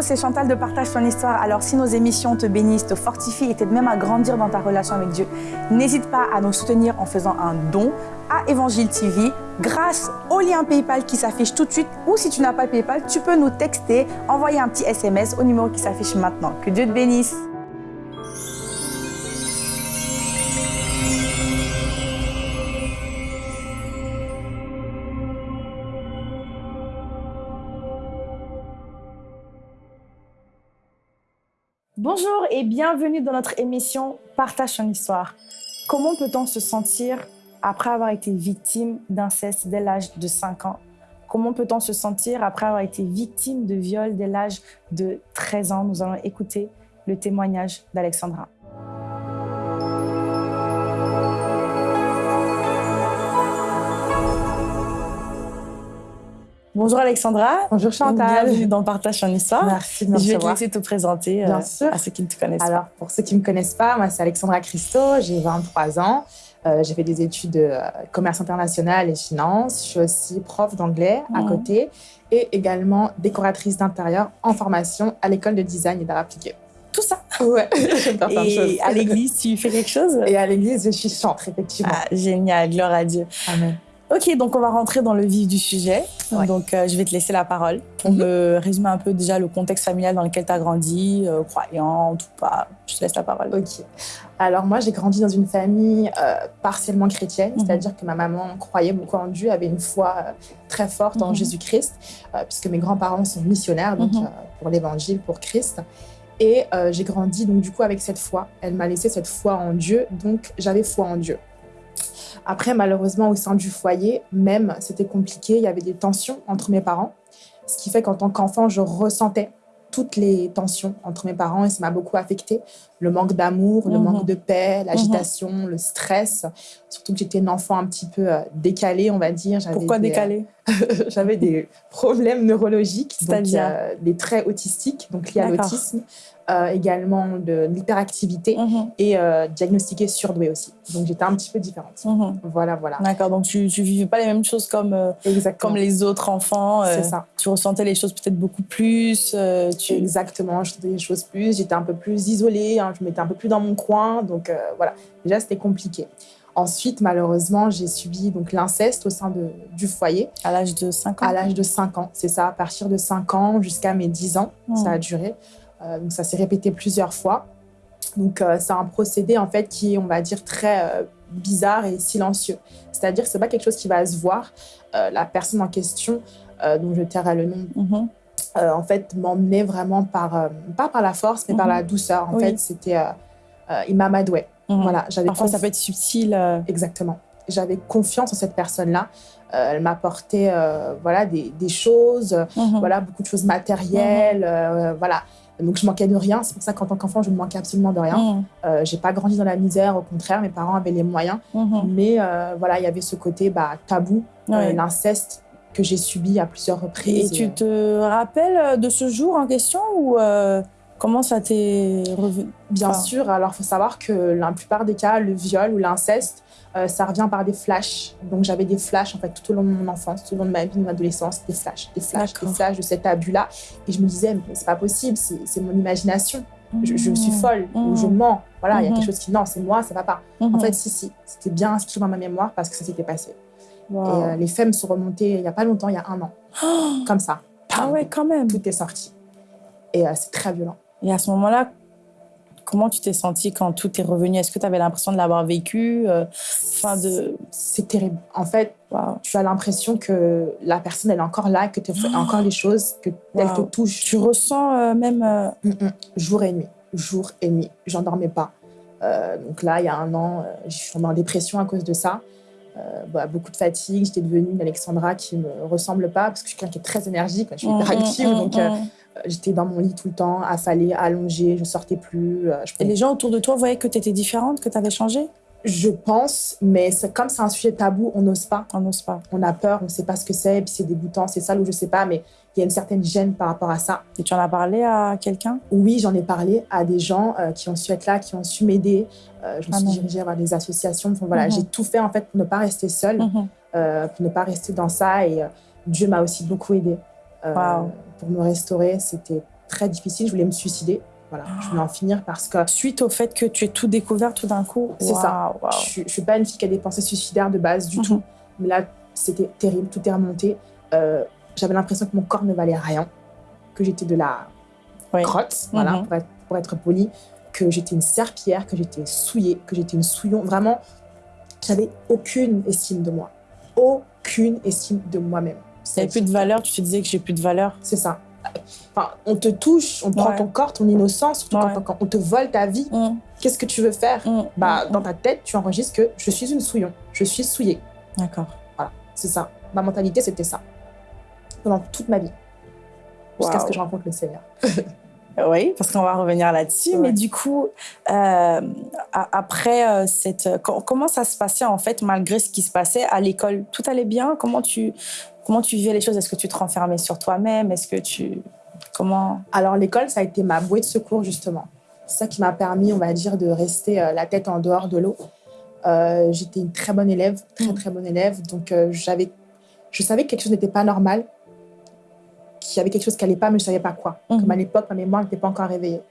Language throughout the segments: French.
c'est Chantal de Partage ton histoire. Alors si nos émissions te bénissent, te fortifient et t'aident même à grandir dans ta relation avec Dieu, n'hésite pas à nous soutenir en faisant un don à Évangile TV grâce au lien PayPal qui s'affiche tout de suite ou si tu n'as pas PayPal, tu peux nous texter, envoyer un petit SMS au numéro qui s'affiche maintenant. Que Dieu te bénisse. Bonjour et bienvenue dans notre émission Partage ton histoire. Comment peut-on se sentir après avoir été victime d'inceste dès l'âge de 5 ans? Comment peut-on se sentir après avoir été victime de viol dès l'âge de 13 ans? Nous allons écouter le témoignage d'Alexandra. Bonjour Alexandra. Bonjour Chantal. Bienvenue dans Partage ton histoire. Merci de me Je vais te laisser te présenter Bien euh, sûr. à ceux qui ne te connaissent Alors, pour ceux qui ne me connaissent pas, moi, c'est Alexandra Christo, j'ai 23 ans. Euh, j'ai fait des études de euh, commerce international et finance. Je suis aussi prof d'anglais à côté et également décoratrice d'intérieur en formation à l'école de design et d'art appliqué. pas. Tout ça. Ouais, j'aime faire plein de choses. Et à l'église, tu fais quelque chose? Et à l'église, je suis chantre, effectivement. Ah, génial, gloire à Dieu. Amen. Ok, donc on va rentrer dans le vif du sujet. Ouais. Donc euh, je vais te laisser la parole pour Mhm. me résumer un peu déjà le contexte familial dans lequel tu as grandi, euh, croyante ou pas. Je te laisse la parole. Ok. Alors moi, j'ai grandi dans une famille euh, partiellement chrétienne, Mhm. c'est-à-dire que ma maman croyait beaucoup en Dieu, avait une foi euh, très forte en Mhm. Jésus-Christ, puisque mes grands-parents sont missionnaires donc pour l'Évangile, pour Christ. Et j'ai grandi donc du coup avec cette foi. Elle m'a laissé cette foi en Dieu, donc j'avais foi en Dieu. Après, malheureusement, au sein du foyer, même, c'était compliqué. Il y avait des tensions entre mes parents, ce qui fait qu'en tant qu'enfant, je ressentais toutes les tensions entre mes parents et ça m'a beaucoup affecté. Le manque d'amour, le Mhm. manque de paix, l'agitation, le stress. Surtout que j'étais une enfant un petit peu euh, décalée, on va dire. Pourquoi des, euh, J'avais des problèmes neurologiques, donc C'est-à-dire? euh, des traits autistiques, donc liés à l'autisme, euh, également de l'hyperactivité Mhm, et euh, diagnostiquée surdouée aussi. Donc j'étais un petit peu différente. mhm. Voilà, voilà. D'accord, donc tu ne vivais pas les mêmes choses comme, euh, comme les autres enfants. euh, C'est ça. Tu ressentais les choses peut-être beaucoup plus. tu... Exactement, je faisais des choses plus, j'étais un peu plus isolée, hein, je m'étais un peu plus dans mon coin, donc voilà, déjà c'était compliqué. Ensuite, malheureusement, j'ai subi donc l'inceste au sein de, du foyer À l'âge de 5 ans à l'âge de 5 ans, c'est ça, à partir de 5 ans jusqu'à mes 10 ans, Mhm. ça a duré. Euh, donc ça s'est répété plusieurs fois. Donc euh, c'est un procédé en fait qui est, on va dire, très euh, bizarre et silencieux. C'est-à-dire que c'est pas quelque chose qui va se voir. La personne en question, dont je tairai le nom Mhm. euh, en fait, m'emmenait vraiment par, euh, pas par la force, mais par la douceur. En Oui. fait, c'était, euh, euh, il m'amadouait. Mhm. Voilà, Parfois, ça peut être subtil. Exactement. J'avais confiance en cette personne-là. Elle m'apportait, voilà, des, des choses, mhm. voilà, beaucoup de choses matérielles, voilà. Donc, je manquais de rien. C'est pour ça qu'en tant qu'enfant, je ne manquais absolument de rien. Mhm, Euh, j'ai pas grandi dans la misère, au contraire, mes parents avaient les moyens. mhm. Mais euh, voilà, il y avait ce côté bah, tabou, euh, l'inceste que j'ai subi à plusieurs Et reprises. tu te rappelles de ce jour en question ou euh, comment ça t'est revenu Bien Enfin, sûr, alors il faut savoir que la plupart des cas, le viol ou l'inceste, euh, ça revient par des flashs. Donc j'avais des flashs en fait tout au long de mon enfance, tout au long de ma vie, de mon adolescence, des flashs, des flashs, des flashs de cet abus-là. Et je me disais, mais c'est pas possible, c'est mon imagination. Je, je suis folle ou je Mhm. mens. Voilà, il y a Mhm. quelque chose qui, non, c'est moi, ça va pas. En fait, si, si, c'était bien inscrit dans ma mémoire parce que ça s'était passé. Wow. Et euh, les me sont remontés il y a pas longtemps, il y a un an, comme ça. ah ouais, quand même. Tout est sorti. Et euh, c'est très violent. Et à ce moment-là, comment tu t'es sentie quand tout est revenu? Est-ce que tu avais l'impression de l'avoir vécu euh, Enfin, de. C'est terrible. En fait, tu as l'impression que la personne, elle est encore là, que tu fais encore les choses, que elle te Wow. touche Tu ressens euh, même. euh, Mm, mm. jour et nuit. Jour et nuit. J'en dormais pas. Euh, donc là, il y a un an, je suis tombée en dépression à cause de ça. Bah, beaucoup de fatigue. J'étais devenue une Alexandra qui me ressemble pas parce que je suis quelqu'un qui est très énergique. Je suis hyper mm, active. mm, donc, mm. euh, j'étais dans mon lit tout le temps, affalée, allongée. Je sortais plus. euh, je Et les gens autour de toi voyaient que tu étais différente, que tu avais changé? Je pense, mais comme c'est un sujet tabou, on n'ose pas. On n'ose pas. On a peur, on ne sait pas ce que c'est, et puis c'est dégoûtant, c'est ça ou je sais pas, mais il y a une certaine gêne par rapport à ça. Et tu en as parlé à quelqu'un? Oui, j'en ai parlé à des gens euh, qui ont su être là, qui ont su m'aider. Euh, je me suis Amen. dirigée vers des associations. Enfin, voilà, Mhm. J'ai tout fait en fait pour ne pas rester seule, Mhm. euh, pour ne pas rester dans ça. Et Dieu m'a aussi beaucoup aidée Wow. pour me restaurer. C'était très difficile. Je voulais me suicider. Voilà, je voulais en finir parce que. Suite au fait que tu aies tout découvert tout d'un coup C'est ça. Je, je suis pas une fille qui a des pensées suicidaires de base du Mhm. tout. Mais là, c'était terrible. Tout est remonté. Euh, J'avais l'impression que mon corps ne valait rien, que j'étais de la Oui. crotte, voilà, Mhm. pour, être, pour être poli, que j'étais une serpillière, que j'étais souillée, que j'étais une souillon. Vraiment, j'avais aucune estime de moi. Aucune estime de moi-même. Tu n'avais plus de valeur, tu te disais que j'ai plus de valeur. C'est ça. Enfin, on te touche, on prend Ouais. ton corps, ton innocence, surtout Ouais. quand, quand on te vole ta vie. Mmh, Qu'est-ce que tu veux faire mmh, bah, mmh. Dans ta tête, tu enregistres que je suis une souillon, je suis souillée. D'accord. C'est ça. Ma mentalité, c'était ça. Pendant toute ma vie. Jusqu'à ce que je rencontre le Seigneur. Oui, parce qu'on va revenir là-dessus. Ouais. Mais du coup, euh, après euh, cette, co- comment ça se passait en fait malgré ce qui se passait à l'école? Tout allait bien? Comment tu, comment tu vivais les choses? Est-ce que tu te renfermais sur toi-même? Est-ce que tu, comment? Alors, l'école, ça a été ma bouée de secours, justement. C'est ça qui m'a permis, on va dire, de rester euh, la tête en dehors de l'eau. Euh, J'étais une très bonne élève, très, Mm. très bonne élève. Donc, euh, j'avais, je savais que quelque chose n'était pas normal, qu'il y avait quelque chose qui n'allait pas, mais je ne savais pas quoi. Mhm. Comme à l'époque, ma mémoire n'était pas encore réveillée.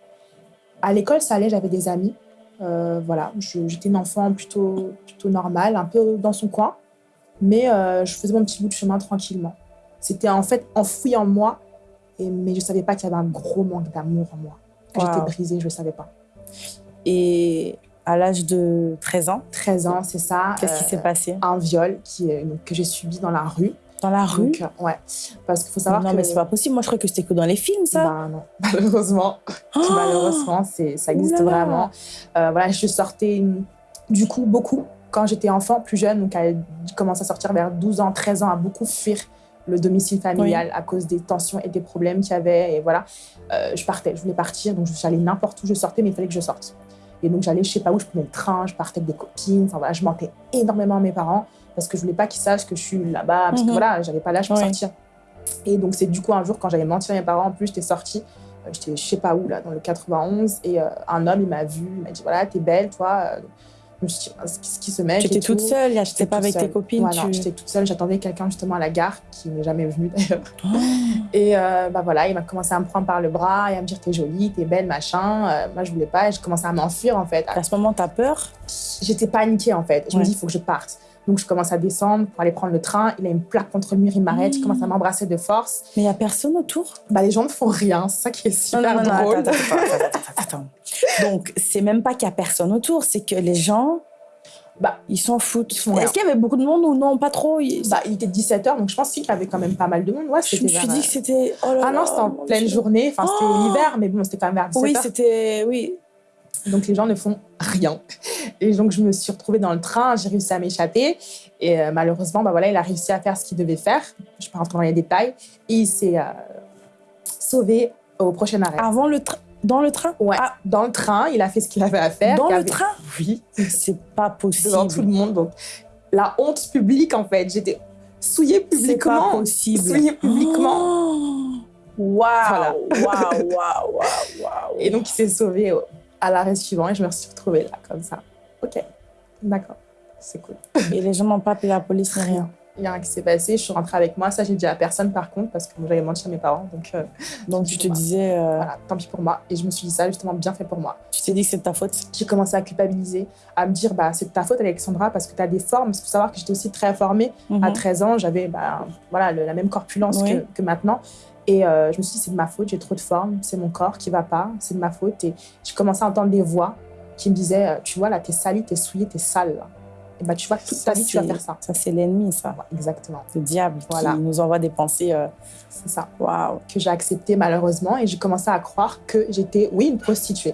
À l'école, ça allait, j'avais des amis. Voilà, j'étais une enfant plutôt, plutôt normale, un peu dans son coin. Mais euh, je faisais mon petit bout de chemin tranquillement. C'était en fait enfoui en moi, et, mais je ne savais pas qu'il y avait un gros manque d'amour en moi. Que J'étais Wow. brisée, je ne savais pas. Et à l'âge de 13 ans, 13 ans, c'est ça. qu'est-ce qui euh, s'est passé? Un viol qui, que j'ai subi dans la rue. Dans la rue? Donc, euh, ouais. Parce qu'il faut savoir Non, que... mais c'est pas possible. Moi, je croyais que c'était que dans les films, ça. Bah non, malheureusement. Oh Malheureusement, ça existe vraiment. Voilà, je sortais du coup beaucoup quand j'étais enfant, plus jeune, donc à commencé à sortir vers 12 ans, 13 ans, à beaucoup fuir le domicile familial à cause des tensions et des problèmes qu'il y avait. Et voilà, Euh, je partais, je voulais partir, donc j'allais n'importe où je sortais, mais il fallait que je sorte. Et donc j'allais, je sais pas où, je prenais le train, je partais avec des copines. Enfin voilà, je mentais énormément à mes parents parce que je voulais pas qu'ils sachent que je suis là-bas, parce que Mhm. voilà, j'avais pas l'âge pour Ouais. sortir. Et donc c'est du coup un jour quand j'avais menti à mes parents, en plus j'étais sortie, euh, j'étais je sais pas où là, dans le 91, et euh, un homme il m'a vu, il m'a dit voilà t'es belle toi. Je me suis dit, Ah, qu'est-ce qui se met Tu étais toute seule, j'étais J'étais pas avec tes copines. Voilà, tu- j'étais toute seule, j'attendais quelqu'un justement à la gare qui n'est jamais venu d'ailleurs. Oh. Et euh, bah voilà, il m'a commencé à me prendre par le bras et à me dire t'es jolie, t'es belle, machin. Euh, moi je voulais pas et j'ai commencé à m'enfuir en fait. À ce moment, t'as peur? J'étais paniquée en fait. Je me dis il faut que je parte. Donc je commence à descendre pour aller prendre le train. Il a une plaque contre le mur, il m'arrête, il Mmh. commence à m'embrasser de force. Mais il y a personne autour? Bah les gens ne font rien, c'est ça qui est super drôle. attends, attends, attends, attends, attends. Donc, c'est même pas qu'il y a personne autour, c'est que les gens, Bah, ils s'en foutent. Est-ce qu'il y avait beaucoup de monde ou non? Pas trop. Il- Bah, il était 17h, donc je pense qu'il y avait quand même pas mal de monde. Ouais, je me suis dit que c'était. Oh Ah non, c'était en pleine journée. Enfin, c'était Oh l'hiver, mais bon, c'était quand même vers 17h. Oui, c'était. Oui. Donc les gens ne font rien. Et donc je me suis retrouvée dans le train, j'ai réussi à m'échapper. Et euh, malheureusement, bah voilà, il a réussi à faire ce qu'il devait faire. Je ne vais pas rentrer dans les détails. Et il s'est euh, sauvé au prochain arrêt. Avant le train. Dans le train? Ouais, Ah, dans le train, il a fait ce qu'il avait à faire. dans le avait- train? Oui, C'est pas possible. devant tout le monde. Donc la honte publique, en fait. J'étais souillée C'est publiquement. pas possible. Souillée publiquement. Oh Waouh, waouh, waouh, waouh, waouh. Et donc il s'est sauvé au- à l'arrêt suivant et je me suis retrouvée là, comme ça. Ok, d'accord, c'est cool. Et les gens n'ont pas appelé la police ni rien. Il y a rien qui s'est passé, je suis rentrée avec moi. Ça, j'ai dit à personne par contre, parce que j'avais menti à mes parents. Donc euh, Donc tu te disais, euh, voilà, tant pis pour moi. Et je me suis dit ça, justement, bien fait pour moi. tu t'es dit que c'est de ta faute? J'ai commencé à culpabiliser, à me dire, bah, c'est de ta faute, Alexandra, parce que tu as des formes. Il faut savoir que j'étais aussi très formée. À Mhm. 13 ans, j'avais bah, voilà, le- la même corpulence Oui. que, que maintenant. Et euh, je me suis dit, c'est de ma faute, j'ai trop de forme, c'est mon corps qui va pas, c'est de ma faute. Et j'ai commencé à entendre des voix qui me disaient, euh, tu vois, là, t'es salie, t'es souillée, t'es sale. là. Et bah, tu vois, toute ta vie, tu vas faire ça. Ça, c'est l'ennemi, ça. Ouais, exactement, Le diable Voilà. qui nous envoie des pensées. euh, c'est ça. Waouh. Que j'ai accepté malheureusement. Et j'ai commencé à croire que j'étais, oui, une prostituée.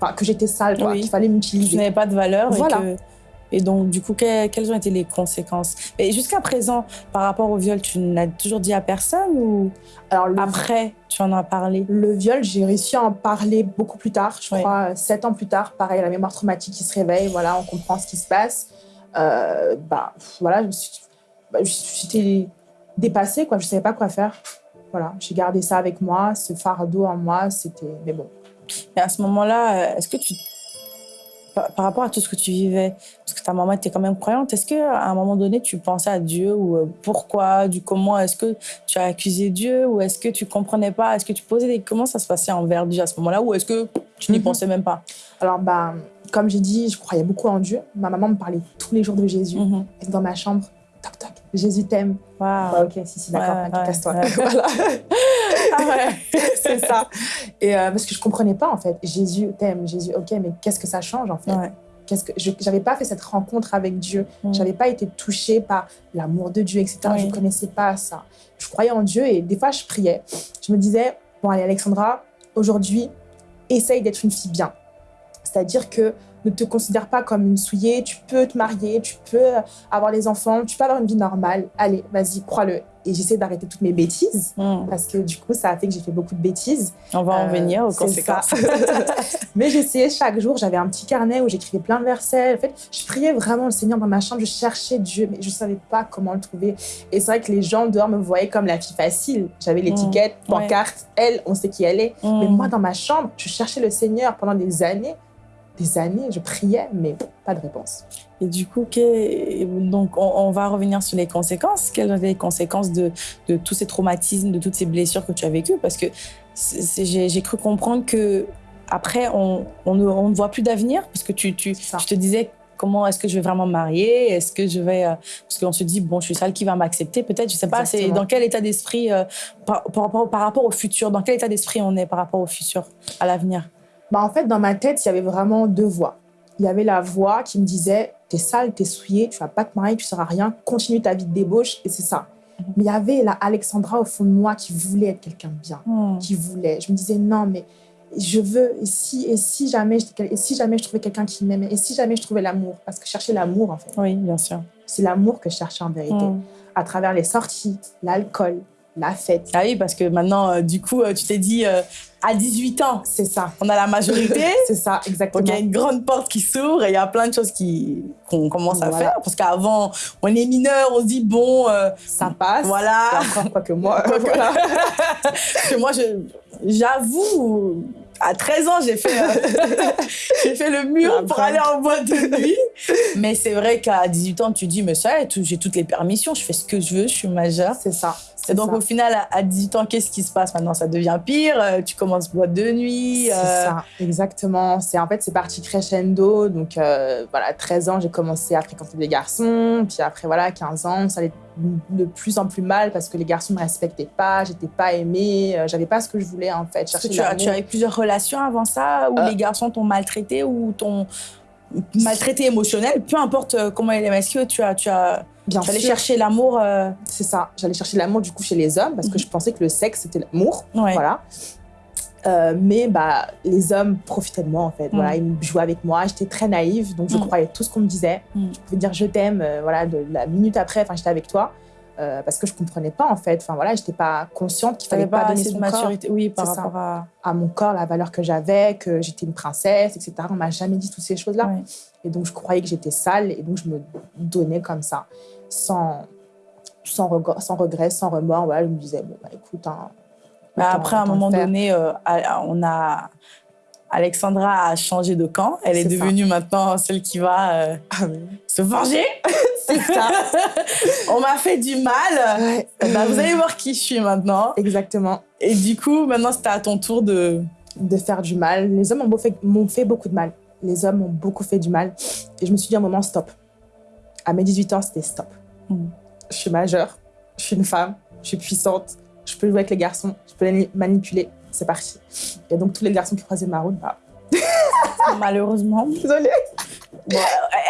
Enfin, que j'étais sale, quoi, Oui. qu'il fallait m'utiliser. n'avais pas de valeur. Voilà. Et, que- et donc, du coup, que- quelles ont été les conséquences? Et jusqu'à présent, par rapport au viol, tu n'as toujours dit à personne ou Alors, le, après, tu en as parlé? Le viol, j'ai réussi à en parler beaucoup plus tard. Je crois, sept ans plus tard. Pareil, la mémoire traumatique qui se réveille. Voilà, on comprend ce qui se passe. Euh, bah, voilà, je me suis- bah, j'étais dépassée, quoi. Je savais pas quoi faire. Voilà, j'ai gardé ça avec moi, ce fardeau en moi, c'était. Mais bon, Et à ce moment-là, euh, est-ce que tu par, rapport à tout ce que tu vivais, parce que ta maman était quand même croyante, est-ce qu'à un moment donné, tu pensais à Dieu ou euh, pourquoi, du comment Est-ce que tu as accusé Dieu ou est-ce que tu comprenais pas Est-ce que tu posais des... Comment ça se passait envers Dieu à ce moment-là ou est-ce que tu n'y mhm. pensais même pas? Alors, bah, comme j'ai dit, je croyais beaucoup en Dieu. Ma maman me parlait tous les jours de Jésus. Mhm. Dans ma chambre, toc toc, Jésus t'aime. Wow. ok, si, si, d'accord, ouais, casse-toi. voilà. ouais, c'est ça. Et euh, parce que je comprenais pas, en fait. Jésus t'aime, Jésus, ok, mais qu'est-ce que ça change, en fait? Qu'est-ce que je n'avais pas fait cette rencontre avec Dieu. Je mm. J'avais pas été touchée par l'amour de Dieu, etc. Je ne connaissais pas ça. Je croyais en Dieu et des fois je priais. Je me disais bon allez Alexandra, aujourd'hui essaye d'être une fille bien. C'est-à-dire que ne te considère pas comme une souillée, tu peux te marier, tu peux avoir les enfants, tu peux avoir une vie normale. Allez, vas-y, crois-le. Et j'essaie d'arrêter toutes mes bêtises hmm. parce que du coup, ça a fait que j'ai fait beaucoup de bêtises. On va en euh, venir aux conséquences. Mais j'essayais chaque jour, j'avais un petit carnet où j'écrivais plein de versets. En fait, je priais vraiment le Seigneur dans ma chambre, je cherchais Dieu, mais je ne savais pas comment le trouver. Et c'est vrai que les gens dehors me voyaient comme la fille facile. J'avais hmm. l'étiquette, pancarte, elle, on sait qui elle est. Hmm. Mais moi, dans ma chambre, je cherchais le Seigneur pendant des années des années, je priais, mais pas de réponse. Et du coup, donc on, va revenir sur les conséquences. Quelles sont les conséquences de, de, tous ces traumatismes, de toutes ces blessures que tu as vécues? Parce que j'ai cru comprendre que après, on, on, ne, on ne, voit plus d'avenir parce que tu, tu, te disais comment est-ce que je vais vraiment me marier? Est-ce que je vais euh, parce qu'on se dit bon, je suis celle qui va m'accepter peut-être. Je sais pas. C'est dans quel état d'esprit euh, par, par, par, rapport au futur? Dans quel état d'esprit on est par rapport au futur, à l'avenir? Bah, en fait, dans ma tête, il y avait vraiment deux voix. Il y avait la voix qui me disait T'es sale, t'es souillé, tu vas pas te marier, tu seras rien, continue ta vie de débauche, et c'est ça. Mhm. Mais il y avait la Alexandra au fond de moi qui voulait être quelqu'un de bien, hmm. qui voulait. Je me disais Non, mais je veux, et si, et si, jamais, et si jamais je trouvais quelqu'un qui m'aimait, et si jamais je trouvais l'amour, parce que je cherchais l'amour en fait. Oui, bien sûr. C'est l'amour que je cherchais en vérité. Hmm. À travers les sorties, l'alcool, la fête. Ah oui, parce que maintenant, euh, du coup, euh, tu t'es dit, euh, à 18 ans, c'est ça. On a la majorité. c'est ça, exactement. Donc il y a une grande porte qui s'ouvre et il y a plein de choses qui qu'on commence à faire. Parce qu'avant, on est mineur, on se dit, bon, ça passe. Voilà. Encore pas que moi. voilà. que moi, j'avoue, à 13 ans, j'ai fait, euh, j'ai fait le mur pour aller en boîte de nuit. Mais c'est vrai qu'à 18 ans, tu dis, mais ça, j'ai toutes les permissions, je fais ce que je veux, je suis majeure. C'est ça. Et donc, au final, à 18 ans, qu'est-ce qui se passe maintenant? Ça devient pire. Euh, tu commences boîte de nuit. C'est euh, ça, exactement. C'est en fait, c'est parti crescendo. Donc, voilà, 13 ans, j'ai commencé à fréquenter des garçons. Puis après, voilà, 15 ans, ça allait de plus en plus mal parce que les garçons ne me respectaient pas, j'étais pas aimée, j'avais pas ce que je voulais en fait. tu, as, tu avais plusieurs relations avant ça où euh. les garçons t'ont maltraité ou t'ont maltraité émotionnel, peu importe euh, comment il est, que tu as, tu as, Bien tu allais chercher l'amour euh, C'est ça, j'allais chercher l'amour du coup chez les hommes parce que mhm. je pensais que le sexe c'était l'amour, voilà. Mais bah, les hommes profitaient de moi en fait. Voilà, mhm. ils jouaient avec moi. J'étais très naïve, donc je mhm. croyais tout ce qu'on me disait. Je pouvais dire je t'aime, voilà, de la minute après, enfin j'étais avec toi. Euh, parce que je comprenais pas en fait. Enfin voilà, j'étais pas consciente qu'il fallait pas, donner son maturité. Corps. Oui, par rapport à... à... mon corps, la valeur que j'avais, que j'étais une princesse, etc. On m'a jamais dit toutes ces choses-là. Et donc je croyais que j'étais sale et donc je me donnais comme ça, sans sans regret, sans remords. Voilà, je me disais bon bah écoute. Hein, bah, après, à un moment donné, euh, on a Alexandra a changé de camp. Elle est, devenue maintenant celle qui va euh, ah se venger. C'est ça. On m'a fait du mal. Bah, vous allez voir qui je suis maintenant. Exactement. Et du coup, maintenant, c'était à ton tour de... De faire du mal. Les hommes m'ont fait, fait beaucoup de mal. Les hommes m'ont beaucoup fait du mal. Et je me suis dit à un moment, stop. À mes 18 ans, c'était stop. Hmm. Je suis majeure. Je suis une femme. Je suis puissante. Je peux jouer avec les garçons. Je peux les manipuler c'est parti. Et donc, tous les garçons qui croisaient ma route, bah. Malheureusement. Désolée.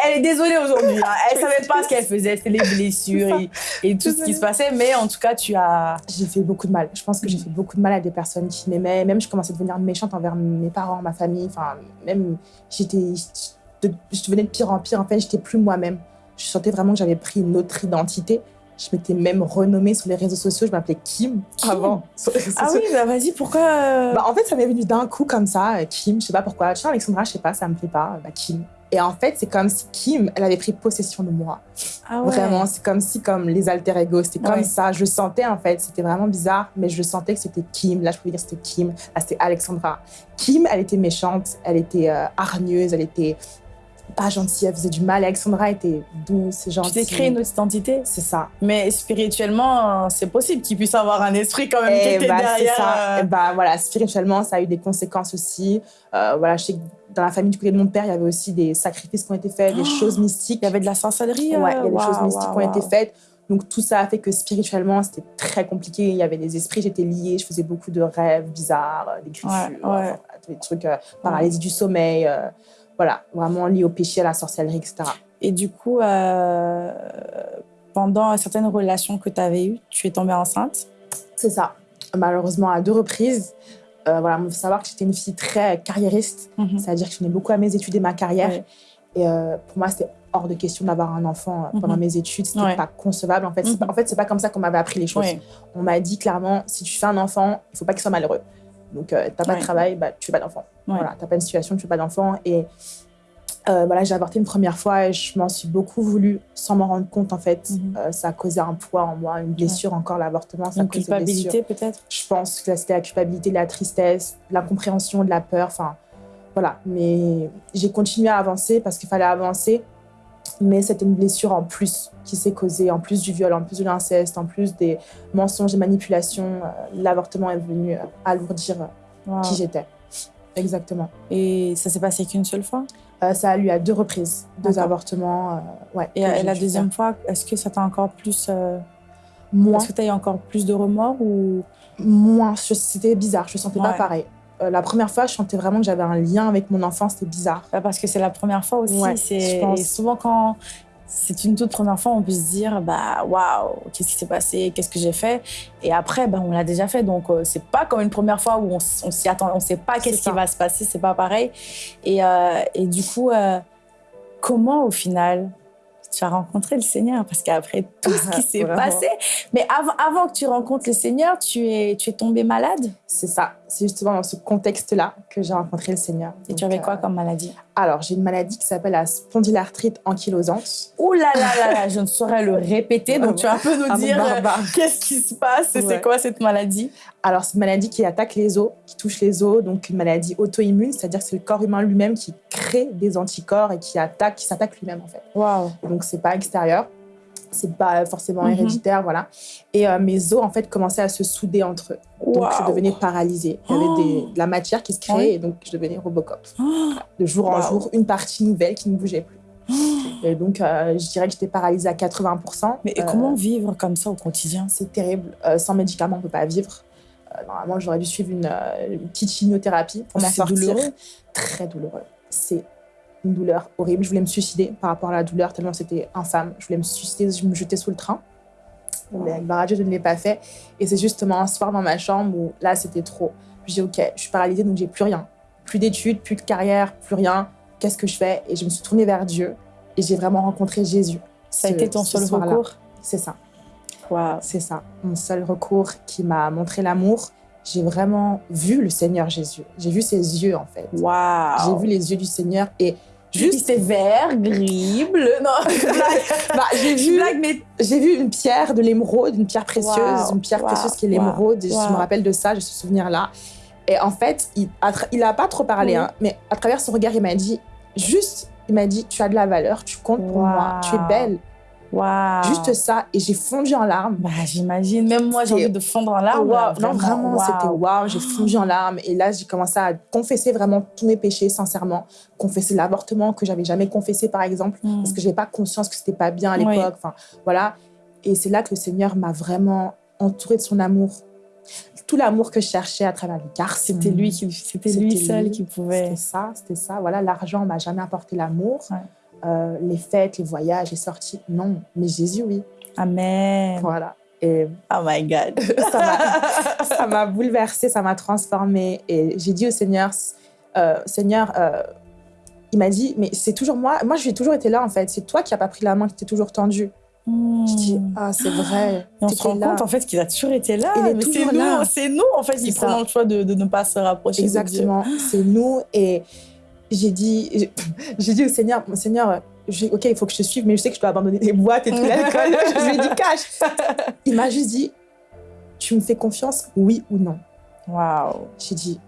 elle est désolée aujourd'hui. Hein. Elle savait pas ce qu'elle faisait, c'était les blessures et, tout ce qui se passait. Mais en tout cas, tu as. J'ai fait beaucoup de mal. Je pense que j'ai fait beaucoup de mal à des personnes qui m'aimaient. Même je commençais à devenir méchante envers mes parents, ma famille. Enfin, même j'étais, je devenais de pire en pire. En fait, j'étais plus moi-même. Je sentais vraiment que j'avais pris une autre identité. Je m'étais même renommée sur les réseaux sociaux. Je m'appelais Kim, avant. ah oui, bah vas-y, pourquoi euh bah, En fait, ça m'est venu d'un coup comme ça, euh, Kim. Je sais pas pourquoi. Tu Alexandra, je sais pas, ça me plaît pas. Bah, Kim. Et en fait, c'est comme si Kim, elle avait pris possession de moi. Ah ouais. Vraiment, c'est comme si, comme les alter ego, c'était comme ça. Je sentais, en fait, c'était vraiment bizarre, mais je sentais que c'était Kim. Là, je pouvais dire c'était Kim. Là, c'était Alexandra. Kim, elle était méchante, elle était euh, hargneuse, elle était pas gentille, elle faisait du mal. Alexandra était douce, gentille. Tu t'es créé une autre identité C'est ça. Mais spirituellement, c'est possible qu'il puisse avoir un esprit quand même qui Et était bah, c'est derrière. ça. euh, Et bah, voilà, spirituellement, ça a eu des conséquences aussi. Euh, voilà, je sais que dans la famille du côté de mon père, il y avait aussi des sacrifices qui ont été faits, des choses mystiques. Il y avait de la sorcellerie. Ouais, il y a des euh, choses mystiques qui ont été faites. Donc tout ça a fait que spirituellement, c'était très compliqué. Il y avait des esprits, j'étais liée, je faisais beaucoup de rêves bizarres, des griffures, Ouais, ouais. enfin, voilà, des trucs, euh, paralysie du sommeil, euh, voilà, vraiment liés au péché, à la sorcellerie, etc. Et du coup, euh, pendant certaines relations que tu avais eues, tu es tombée enceinte? C'est ça. Malheureusement, à deux reprises. Euh, voilà, il faut savoir que j'étais une fille très carriériste, c'est-à-dire que je tenais beaucoup à mes études et ma carrière. Ouais. Et euh, pour moi, c'était hors de question d'avoir un enfant pendant Mhm. mes études. C'était Ouais. pas concevable. En fait, c'est pas, Mhm. en fait, c'est pas comme ça qu'on m'avait appris les choses. Ouais. On m'a dit clairement, si tu fais un enfant, il faut pas qu'il soit malheureux. Donc, euh, t'as pas Ouais. de travail, bah, tu fais pas d'enfant. Voilà, t'as pas une situation, tu fais pas d'enfant. Et euh, voilà, j'ai avorté une première fois et je m'en suis beaucoup voulu sans m'en rendre compte, en fait. Mhm. Euh, ça a causé un poids en moi, une blessure encore, l'avortement. Une culpabilité peut-être? Je pense que c'était la culpabilité, de la tristesse, de l'incompréhension, de la peur. Enfin, voilà. Mais j'ai continué à avancer parce qu'il fallait avancer. Mais c'était une blessure en plus qui s'est causée, en plus du viol, en plus de l'inceste, en plus des mensonges et manipulations. Euh, L'avortement est venu euh, alourdir euh, Wow. qui j'étais. Exactement. Et ça s'est passé qu'une seule fois? Euh, ça a eu à deux reprises, deux avortements. euh, ouais, Et, la deuxième faire. fois, est-ce que ça t'a encore plus. euh, Moins, Est-ce que tu as eu encore plus de remords ou? moins. C'était bizarre, je ne sentais pas pareil. Euh, la première fois, je sentais vraiment que j'avais un lien avec mon enfant, c'était bizarre. Bah, Parce que c'est la première fois aussi. Ouais, c'est je pense. et souvent, quand c'est une toute première fois, on peut se dire bah waouh, qu'est-ce qui s'est passé, qu'est-ce que j'ai fait? Et après, bah, on l'a déjà fait. Donc, euh, c'est pas comme une première fois où on, s'y attend, on sait pas qu'est-ce qui va se passer, c'est pas pareil. Et, euh, et du coup, euh, comment au final tu as rencontré le Seigneur? Parce qu'après tout ce qui s'est passé, mais avant, avant que tu rencontres le Seigneur, tu es, tu es tombé malade? C'est ça. C'est justement dans ce contexte-là que j'ai rencontré le Seigneur. Et Donc, tu avais quoi euh, comme maladie? Alors, j'ai une maladie qui s'appelle la spondylarthrite ankylosante. Ouh là là là là, je ne saurais le répéter. Donc, tu vas un peu nous nom dire euh, qu'est-ce qui se passe et Ouais. c'est quoi cette maladie? Alors, c'est une maladie qui attaque les os, qui touche les os, donc une maladie auto-immune, c'est-à-dire que c'est le corps humain lui-même qui crée des anticorps et qui attaque, qui s'attaque lui-même en fait. Waouh. Donc, c'est pas extérieur, c'est pas forcément Mhm. héréditaire, voilà. Et euh, mes os en fait commençaient à se souder entre eux. Donc, je devenais paralysée. Il y avait des- de la matière qui se créait et donc je devenais Robocop. Oh, de jour en Wow. jour, une partie nouvelle qui ne bougeait plus. Et donc, euh, je dirais que j'étais paralysée à 80%. Mais Euh, comment vivre comme ça au quotidien? C'est terrible. Euh, sans médicaments, on ne peut pas vivre. Euh, normalement, j'aurais dû suivre une, euh, une petite chimiothérapie pour m'en C'est sortir. douloureux Très douloureux. C'est une douleur horrible. Je voulais me suicider par rapport à la douleur, tellement c'était infâme. Je voulais me suicider, je me jetais sous le train. Mais avec Baradieu, je ne l'ai pas fait. Et c'est justement un soir dans ma chambre où là, c'était trop. Je dis, OK, je suis paralysée, donc j'ai plus rien. Plus d'études, plus de carrière, plus rien. Qu'est-ce que je fais? Et je me suis tournée vers Dieu et j'ai vraiment rencontré Jésus. Ça a été ton seul recours? C'est ça. Waouh. C'est ça, mon seul recours qui m'a montré l'amour. J'ai vraiment vu le Seigneur Jésus. J'ai vu ses yeux, en fait. Waouh. J'ai vu les yeux du Seigneur et Juste c'est vert, gris, bleu. Non, bah, j'ai vu, mais j'ai vu une pierre de l'émeraude, une pierre précieuse, Wow, une pierre wow, précieuse qui est l'émeraude. Je me rappelle de ça, j'ai ce souvenir-là. Et en fait, il il a pas trop parlé, Oui. hein, mais à travers son regard, il m'a dit, juste, il m'a dit, tu as de la valeur, tu comptes pour moi, tu es belle. Juste ça. Et j'ai fondu en larmes. Bah, j'imagine. Même moi, j'ai envie de fondre en larmes. Là, non, vraiment, c'était waouh. J'ai fondu en larmes. Et là, j'ai commencé à confesser vraiment tous mes péchés, sincèrement. Confesser l'avortement que j'avais jamais confessé, par exemple, Mm. parce que j'avais pas conscience que c'était pas bien à Oui. l'époque. Enfin, voilà. Et c'est là que le Seigneur m'a vraiment entourée de son amour. Tout l'amour que je cherchais à travers les garçons. C'était lui, qui, c'était C'était lui seul lui. qui pouvait. C'était ça, c'était ça. Voilà, l'argent m'a jamais apporté l'amour. Ouais. Euh, les fêtes, les voyages, les sorties, non. Mais Jésus, oui. Amen. Voilà. Et Oh my God. ça m'a- bouleversée, ça m'a transformée. Et j'ai dit au Seigneur, euh, Seigneur, euh, il m'a dit, mais c'est toujours moi. Moi, j'ai toujours été là, en fait. C'est toi qui n'as pas pris la main, qui t'es toujours tendue. Je dis, ah, c'est vrai. Et on se rend là. compte en fait qu'il a toujours été là. Il est mais c'est toujours nous, là. c'est nous en fait qui prenons le choix de, de ne pas se rapprocher. Exactement, c'est nous. Et j'ai dit, j'ai- dit au Seigneur, mon Seigneur, ok, il faut que je te suive, mais je sais que je dois abandonner les boîtes et tout l'alcool. je lui ai dit, cache. Il m'a juste dit, tu me fais confiance, oui ou non? Waouh. J'ai dit,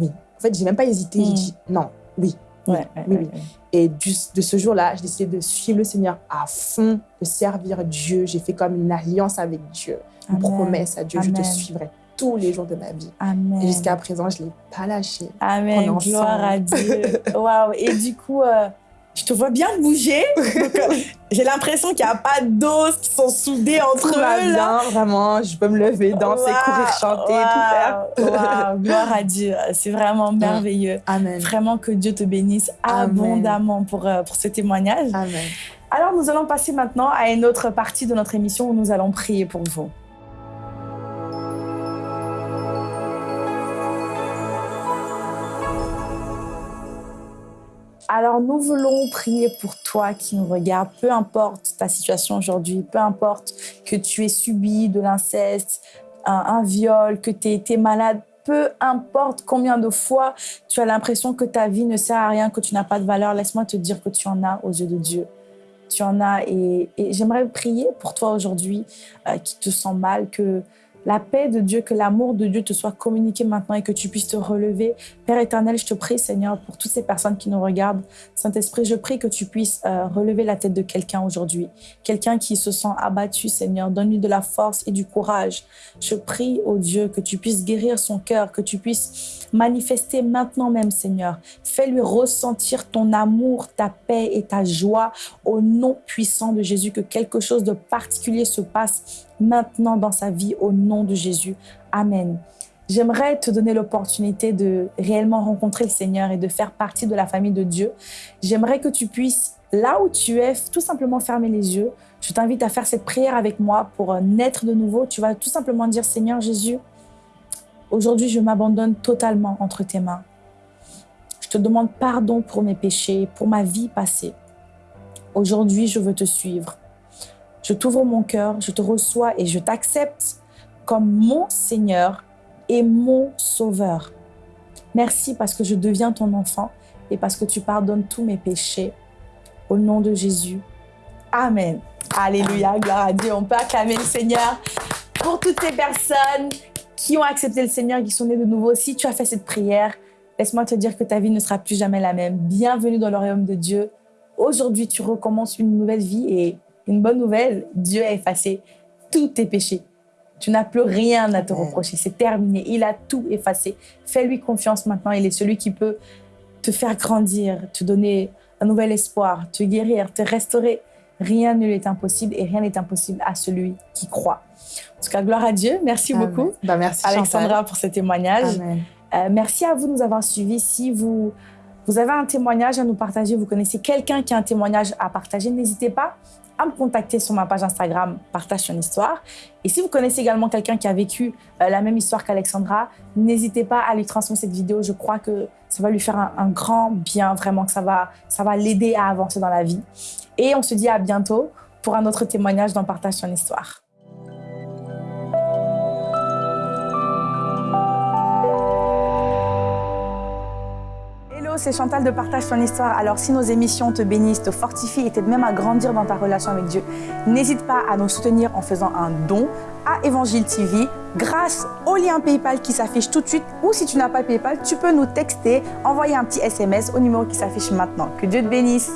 oui. En fait, j'ai même pas hésité. J'ai Mm. dit, non, oui. Oui, Ouais, oui, ouais, oui. ouais. Et du- de ce jour-là, j'ai décidé de suivre le Seigneur à fond, de servir Dieu. J'ai fait comme une alliance avec Dieu, une Amen. promesse à Dieu. Je te suivrai tous les jours de ma vie. Amen. Et jusqu'à présent, je ne l'ai pas lâché. Amen, gloire à. Dieu. Waouh. Et du coup, euh, je te vois bien bouger. Euh, J'ai l'impression qu'il n'y a pas d'os qui sont soudés entre Tout eux. là. bien, vraiment. Je peux me lever, danser, courir, chanter, tout faire. gloire à Dieu. C'est vraiment merveilleux. Amen. Vraiment que Dieu te bénisse Amen. abondamment pour, euh, pour ce témoignage. Amen. Alors, nous allons passer maintenant à une autre partie de notre émission où nous allons prier pour vous. Alors, nous voulons prier pour toi qui nous regarde, peu importe ta situation aujourd'hui, peu importe que tu aies subi de l'inceste, un, viol, que tu aies été malade, peu importe combien de fois tu as l'impression que ta vie ne sert à rien, que tu n'as pas de valeur, laisse-moi te dire que tu en as aux yeux de Dieu. Tu en as et, et j'aimerais prier pour toi aujourd'hui euh, qui te sent mal, que la paix de Dieu, que l'amour de Dieu te soit communiqué maintenant et que tu puisses te relever. Père éternel, je te prie, Seigneur, pour toutes ces personnes qui nous regardent. Saint-Esprit, je prie que tu puisses euh, relever la tête de quelqu'un aujourd'hui. Quelqu'un qui se sent abattu, Seigneur. Donne-lui de la force et du courage. Je prie, au Dieu, que tu puisses guérir son cœur, que tu puisses manifester maintenant même, Seigneur. Fais-lui ressentir ton amour, ta paix et ta joie au nom puissant de Jésus. Que quelque chose de particulier se passe maintenant dans sa vie au nom de Jésus. Amen. J'aimerais te donner l'opportunité de réellement rencontrer le Seigneur et de faire partie de la famille de Dieu. J'aimerais que tu puisses, là où tu es, tout simplement fermer les yeux. Je t'invite à faire cette prière avec moi pour euh, naître de nouveau. Tu vas tout simplement dire, Seigneur Jésus, aujourd'hui je m'abandonne totalement entre tes mains. Je te demande pardon pour mes péchés, pour ma vie passée. Aujourd'hui, je veux te suivre. Je t'ouvre mon cœur, je te reçois et je t'accepte comme mon Seigneur et mon Sauveur. Merci parce que je deviens ton enfant et parce que tu pardonnes tous mes péchés. Au nom de Jésus. Amen. Alléluia, gloire à Dieu. On peut acclamer le Seigneur pour toutes ces personnes qui ont accepté le Seigneur, qui sont nées de nouveau. Si tu as fait cette prière, laisse-moi te dire que ta vie ne sera plus jamais la même. Bienvenue dans le royaume de Dieu. Aujourd'hui, tu recommences une nouvelle vie et une bonne nouvelle, Dieu a effacé tous tes péchés. Tu n'as plus rien à te reprocher. C'est terminé. Il a tout effacé. Fais-lui confiance maintenant. Il est celui qui peut te faire grandir, te donner un nouvel espoir, te guérir, te restaurer. Rien ne lui est impossible et rien n'est impossible à celui qui croit. En tout cas, gloire à Dieu. Merci Amen. beaucoup, Bah, merci, Alexandra, pour ce témoignage. Euh, merci à vous de nous avoir suivis. Si vous, vous avez un témoignage à nous partager, vous connaissez quelqu'un qui a un témoignage à partager, n'hésitez pas à me contacter sur ma page Instagram Partage ton histoire. Et si vous connaissez également quelqu'un qui a vécu euh, la même histoire qu'Alexandra, n'hésitez pas à lui transmettre cette vidéo. Je crois que ça va lui faire un, grand bien, vraiment que ça va, ça va l'aider à avancer dans la vie. Et on se dit à bientôt pour un autre témoignage dans Partage ton histoire. C'est Chantal de Partage ton histoire. Alors, si nos émissions te bénissent, te fortifient et t'aident même à grandir dans ta relation avec Dieu, n'hésite pas à nous soutenir en faisant un don à Évangile TV grâce au lien PayPal qui s'affiche tout de suite. Ou si tu n'as pas PayPal, tu peux nous texter, envoyer un petit SMS au numéro qui s'affiche maintenant. Que Dieu te bénisse.